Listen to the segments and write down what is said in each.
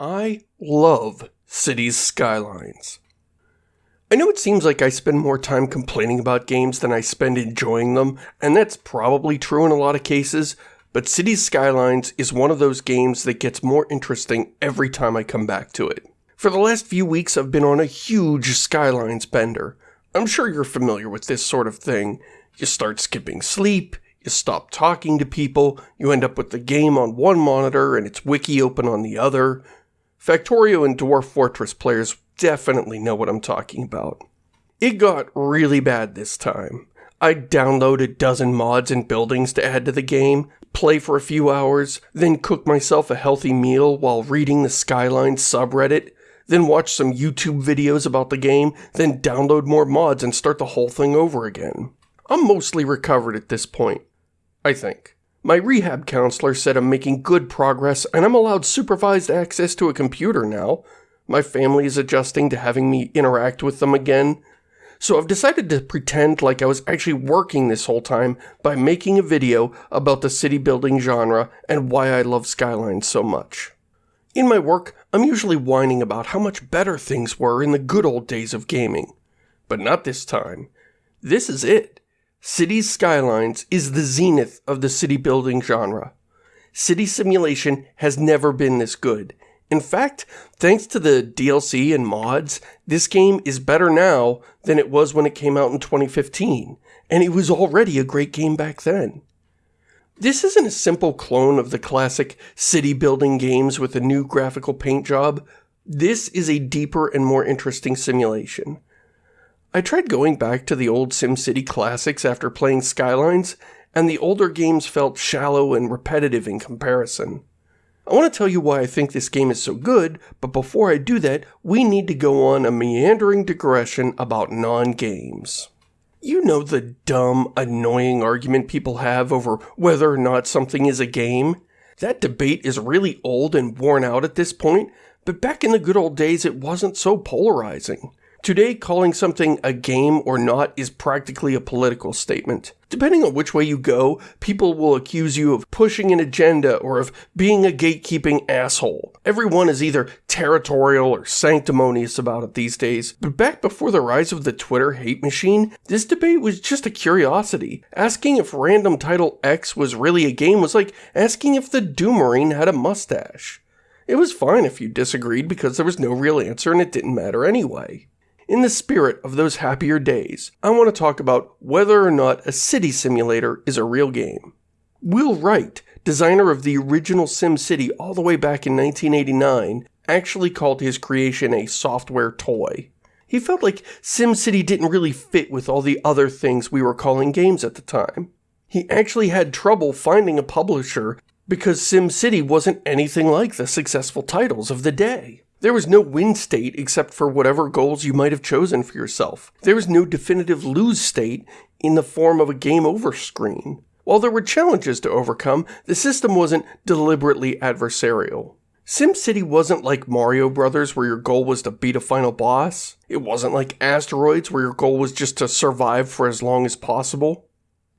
I love Cities Skylines. I know it seems like I spend more time complaining about games than I spend enjoying them, and that's probably true in a lot of cases, but Cities Skylines is one of those games that gets more interesting every time I come back to it. For the last few weeks, I've been on a huge Skylines bender. I'm sure you're familiar with this sort of thing. You start skipping sleep, you stop talking to people, you end up with the game on one monitor and its wiki open on the other. Factorio and Dwarf Fortress players definitely know what I'm talking about. It got really bad this time. I download a dozen mods and buildings to add to the game, play for a few hours, then cook myself a healthy meal while reading the Skyline subreddit, then watch some YouTube videos about the game, then download more mods and start the whole thing over again. I'm mostly recovered at this point. I think. My rehab counselor said I'm making good progress and I'm allowed supervised access to a computer now. My family is adjusting to having me interact with them again. So I've decided to pretend like I was actually working this whole time by making a video about the city building genre and why I love Skylines so much. In my work, I'm usually whining about how much better things were in the good old days of gaming. But not this time. This is it. Cities Skylines is the zenith of the city building genre. City simulation has never been this good. In fact, thanks to the DLC and mods, this game is better now than it was when it came out in 2015, and it was already a great game back then. This isn't a simple clone of the classic city building games with a new graphical paint job. This is a deeper and more interesting simulation. I tried going back to the old SimCity classics after playing Skylines, and the older games felt shallow and repetitive in comparison. I want to tell you why I think this game is so good, but before I do that, we need to go on a meandering digression about non-games. You know the dumb, annoying argument people have over whether or not something is a game? That debate is really old and worn out at this point, but back in the good old days it wasn't so polarizing. Today, calling something a game or not is practically a political statement. Depending on which way you go, people will accuse you of pushing an agenda or of being a gatekeeping asshole. Everyone is either territorial or sanctimonious about it these days. But back before the rise of the Twitter hate machine, this debate was just a curiosity. Asking if random title X was really a game was like asking if the Doomarine had a mustache. It was fine if you disagreed because there was no real answer and it didn't matter anyway. In the spirit of those happier days, I want to talk about whether or not a city simulator is a real game. Will Wright, designer of the original SimCity all the way back in 1989, actually called his creation a software toy. He felt like SimCity didn't really fit with all the other things we were calling games at the time. He actually had trouble finding a publisher because SimCity wasn't anything like the successful titles of the day. There was no win state except for whatever goals you might have chosen for yourself. There was no definitive lose state in the form of a game over screen. While there were challenges to overcome, the system wasn't deliberately adversarial. SimCity wasn't like Mario Brothers where your goal was to beat a final boss. It wasn't like Asteroids where your goal was just to survive for as long as possible.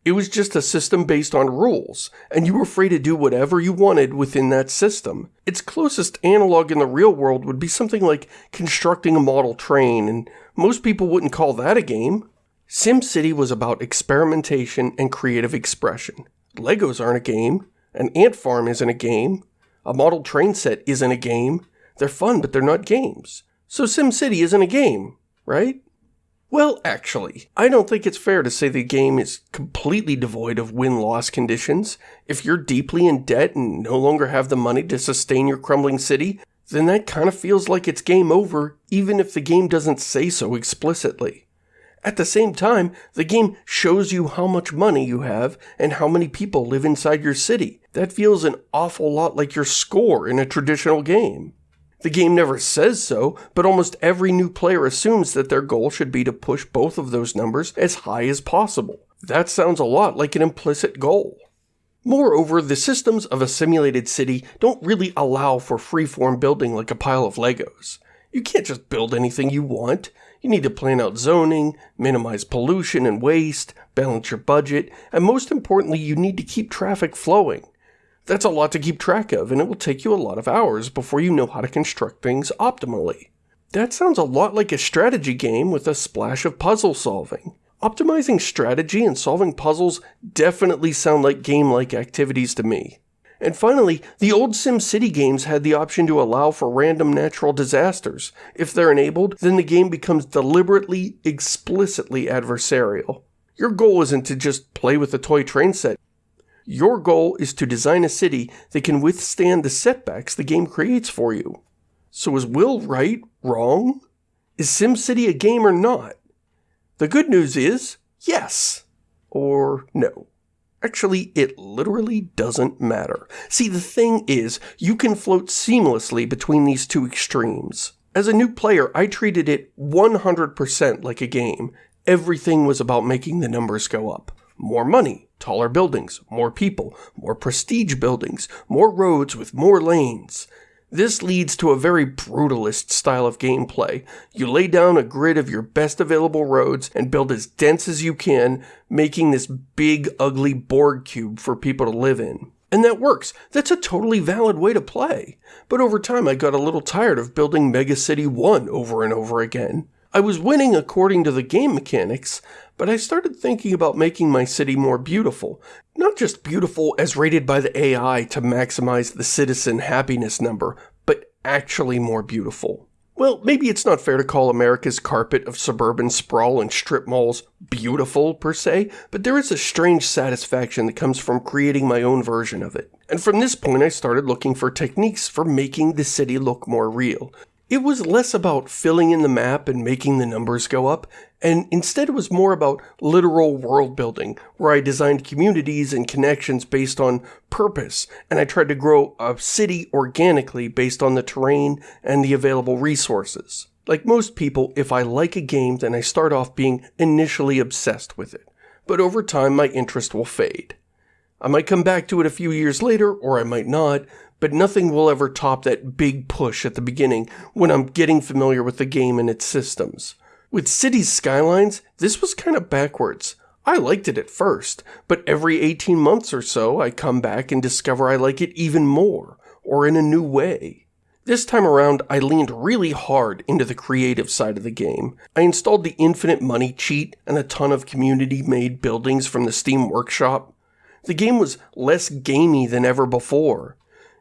It was just a system based on rules, and you were free to do whatever you wanted within that system. Its closest analog in the real world would be something like constructing a model train, and most people wouldn't call that a game. SimCity was about experimentation and creative expression. Legos aren't a game. An ant farm isn't a game. A model train set isn't a game. They're fun, but they're not games. So SimCity isn't a game, right? Well, actually, I don't think it's fair to say the game is completely devoid of win-loss conditions. If you're deeply in debt and no longer have the money to sustain your crumbling city, then that kind of feels like it's game over, even if the game doesn't say so explicitly. At the same time, the game shows you how much money you have and how many people live inside your city. That feels an awful lot like your score in a traditional game. The game never says so, but almost every new player assumes that their goal should be to push both of those numbers as high as possible. That sounds a lot like an implicit goal. Moreover, the systems of a simulated city don't really allow for freeform building like a pile of Legos. You can't just build anything you want. You need to plan out zoning, minimize pollution and waste, balance your budget, and most importantly, you need to keep traffic flowing. That's a lot to keep track of, and it will take you a lot of hours before you know how to construct things optimally. That sounds a lot like a strategy game with a splash of puzzle solving. Optimizing strategy and solving puzzles definitely sound like game-like activities to me. And finally, the old SimCity games had the option to allow for random natural disasters. If they're enabled, then the game becomes deliberately, explicitly adversarial. Your goal isn't to just play with a toy train set. Your goal is to design a city that can withstand the setbacks the game creates for you. So is Will Wright, wrong? Is SimCity a game or not? The good news is, yes. Or no. Actually, it literally doesn't matter. See, the thing is, you can float seamlessly between these two extremes. As a new player, I treated it 100% like a game. Everything was about making the numbers go up. More money, taller buildings, more people, more prestige buildings, more roads with more lanes. This leads to a very brutalist style of gameplay. You lay down a grid of your best available roads and build as dense as you can, making this big, ugly Borg cube for people to live in. And that works. That's a totally valid way to play. But over time, I got a little tired of building Mega City 1 over and over again. I was winning according to the game mechanics, but I started thinking about making my city more beautiful. Not just beautiful as rated by the AI to maximize the citizen happiness number, but actually more beautiful. Well, maybe it's not fair to call America's carpet of suburban sprawl and strip malls beautiful, per se, but there is a strange satisfaction that comes from creating my own version of it. And from this point I started looking for techniques for making the city look more real. It was less about filling in the map and making the numbers go up, and instead it was more about literal world building, where I designed communities and connections based on purpose, and I tried to grow a city organically based on the terrain and the available resources. Like most people, if I like a game, then I start off being initially obsessed with it. But over time, my interest will fade. I might come back to it a few years later, or I might not, but nothing will ever top that big push at the beginning when I'm getting familiar with the game and its systems. With Cities Skylines, this was kind of backwards. I liked it at first, but every 18 months or so I come back and discover I like it even more, or in a new way. This time around, I leaned really hard into the creative side of the game. I installed the infinite money cheat and a ton of community-made buildings from the Steam Workshop. The game was less gamey than ever before.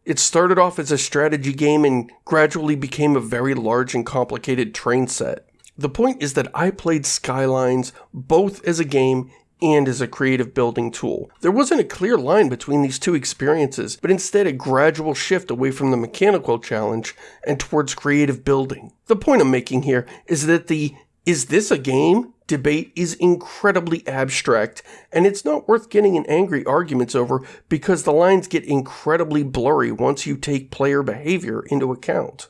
It started off as a strategy game and gradually became a very large and complicated train set. The point is that I played Skylines both as a game and as a creative building tool. There wasn't a clear line between these two experiences, but instead a gradual shift away from the mechanical challenge and towards creative building. The point I'm making here is that the is this a game debate is incredibly abstract, and it's not worth getting in angry arguments over because the lines get incredibly blurry once you take player behavior into account.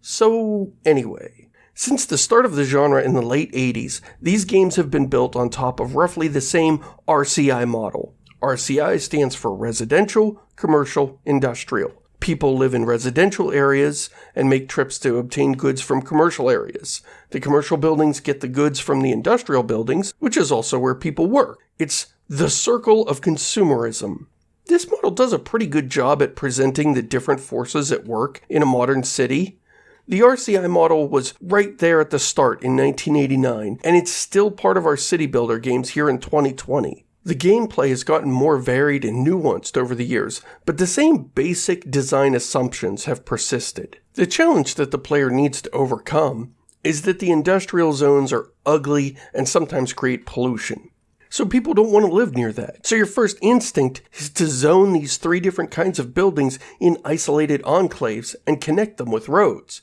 So, anyway, since the start of the genre in the late 80s, these games have been built on top of roughly the same RCI model. RCI stands for Residential, Commercial, Industrial. People live in residential areas and make trips to obtain goods from commercial areas. The commercial buildings get the goods from the industrial buildings, which is also where people work. It's the circle of consumerism. This model does a pretty good job at presenting the different forces at work in a modern city. The RCI model was right there at the start in 1989, and it's still part of our city builder games here in 2020. The gameplay has gotten more varied and nuanced over the years, but the same basic design assumptions have persisted. The challenge that the player needs to overcome is that the industrial zones are ugly and sometimes create pollution. So people don't want to live near that. So your first instinct is to zone these three different kinds of buildings in isolated enclaves and connect them with roads.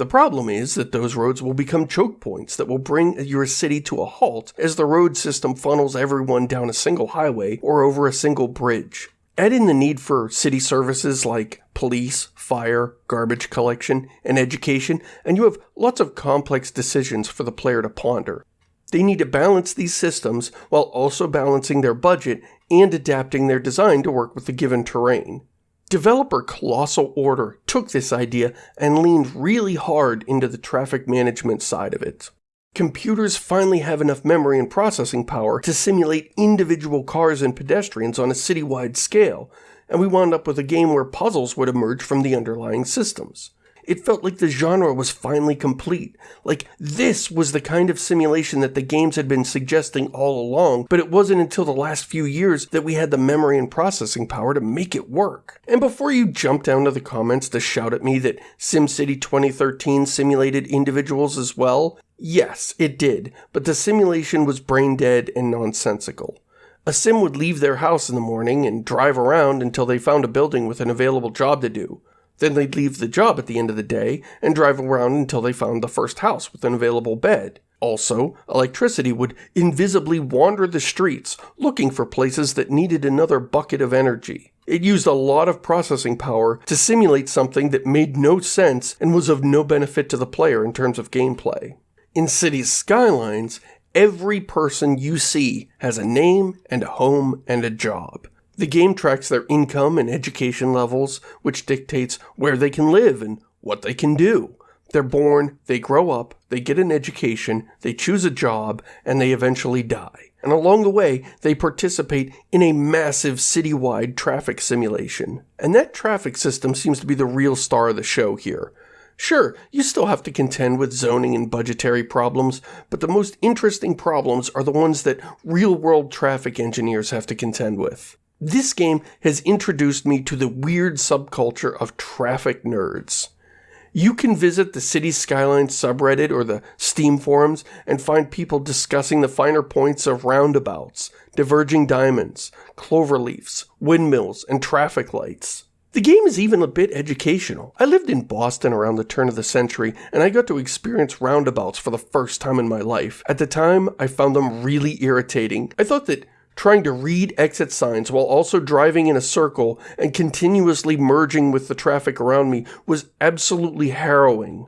The problem is that those roads will become choke points that will bring your city to a halt as the road system funnels everyone down a single highway or over a single bridge. Add in the need for city services like police, fire, garbage collection, and education, and you have lots of complex decisions for the player to ponder. They need to balance these systems while also balancing their budget and adapting their design to work with the given terrain. Developer Colossal Order took this idea and leaned really hard into the traffic management side of it. Computers finally have enough memory and processing power to simulate individual cars and pedestrians on a citywide scale, and we wound up with a game where puzzles would emerge from the underlying systems. It felt like the genre was finally complete. Like, this was the kind of simulation that the games had been suggesting all along, but it wasn't until the last few years that we had the memory and processing power to make it work. And before you jump down to the comments to shout at me that SimCity 2013 simulated individuals as well, yes, it did, but the simulation was brain dead and nonsensical. A sim would leave their house in the morning and drive around until they found a building with an available job to do. Then they'd leave the job at the end of the day and drive around until they found the first house with an available bed. Also, electricity would invisibly wander the streets looking for places that needed another bucket of energy. It used a lot of processing power to simulate something that made no sense and was of no benefit to the player in terms of gameplay. In Cities Skylines, every person you see has a name and a home and a job. The game tracks their income and education levels, which dictates where they can live and what they can do. They're born, they grow up, they get an education, they choose a job, and they eventually die. And along the way, they participate in a massive citywide traffic simulation. And that traffic system seems to be the real star of the show here. Sure, you still have to contend with zoning and budgetary problems, but the most interesting problems are the ones that real world traffic engineers have to contend with. This game has introduced me to the weird subculture of traffic nerds. You can visit the City Skylines subreddit or the Steam forums and find people discussing the finer points of roundabouts, diverging diamonds, cloverleafs, windmills, and traffic lights. The game is even a bit educational. I lived in Boston around the turn of the century, and I got to experience roundabouts for the first time in my life. At the time, I found them really irritating. I thought that trying to read exit signs while also driving in a circle and continuously merging with the traffic around me was absolutely harrowing.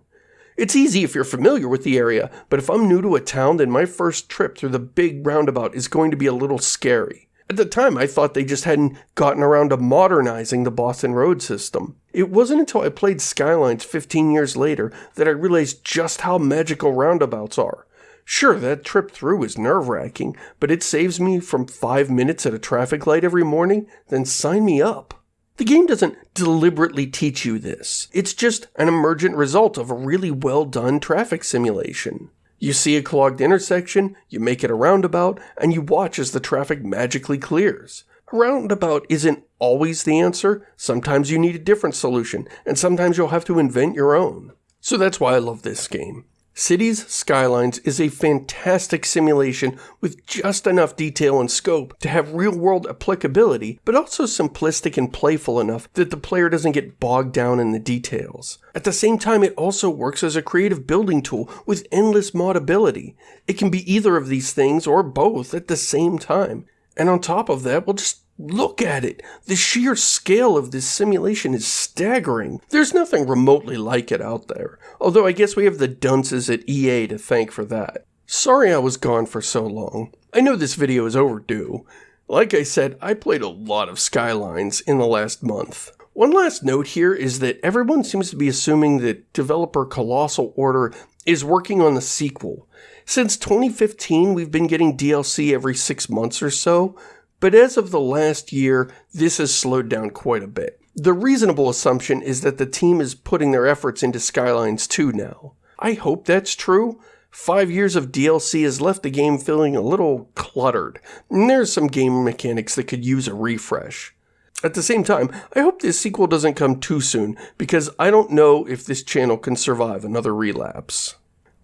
It's easy if you're familiar with the area, but if I'm new to a town, then my first trip through the big roundabout is going to be a little scary. At the time, I thought they just hadn't gotten around to modernizing the Boston road system. It wasn't until I played Skylines 15 years later that I realized just how magical roundabouts are. Sure, that trip through is nerve wracking, but it saves me from five minutes at a traffic light every morning, then sign me up. The game doesn't deliberately teach you this. It's just an emergent result of a really well done traffic simulation. You see a clogged intersection, you make it a roundabout, and you watch as the traffic magically clears. A roundabout isn't always the answer. Sometimes you need a different solution, and sometimes you'll have to invent your own. So that's why I love this game. Cities Skylines is a fantastic simulation with just enough detail and scope to have real world applicability, but also simplistic and playful enough that the player doesn't get bogged down in the details. At the same time, it also works as a creative building tool with endless modability. It can be either of these things or both at the same time. And on top of that, we'll just Look at it. The sheer scale of this simulation is staggering. There's nothing remotely like it out there. Although I guess we have the dunces at EA to thank for that. Sorry I was gone for so long. I know this video is overdue. Like I said, I played a lot of Skylines in the last month. One last note here is that everyone seems to be assuming that developer Colossal Order is working on the sequel. Since 2015, we've been getting DLC every six months or so, but as of the last year, this has slowed down quite a bit. The reasonable assumption is that the team is putting their efforts into Skylines 2 now. I hope that's true. Five years of DLC has left the game feeling a little cluttered, and there's some game mechanics that could use a refresh. At the same time, I hope this sequel doesn't come too soon, because I don't know if this channel can survive another relapse.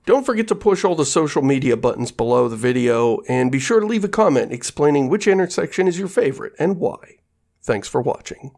Don't forget to push all the social media buttons below the video, and be sure to leave a comment explaining which intersection is your favorite and why. Thanks for watching.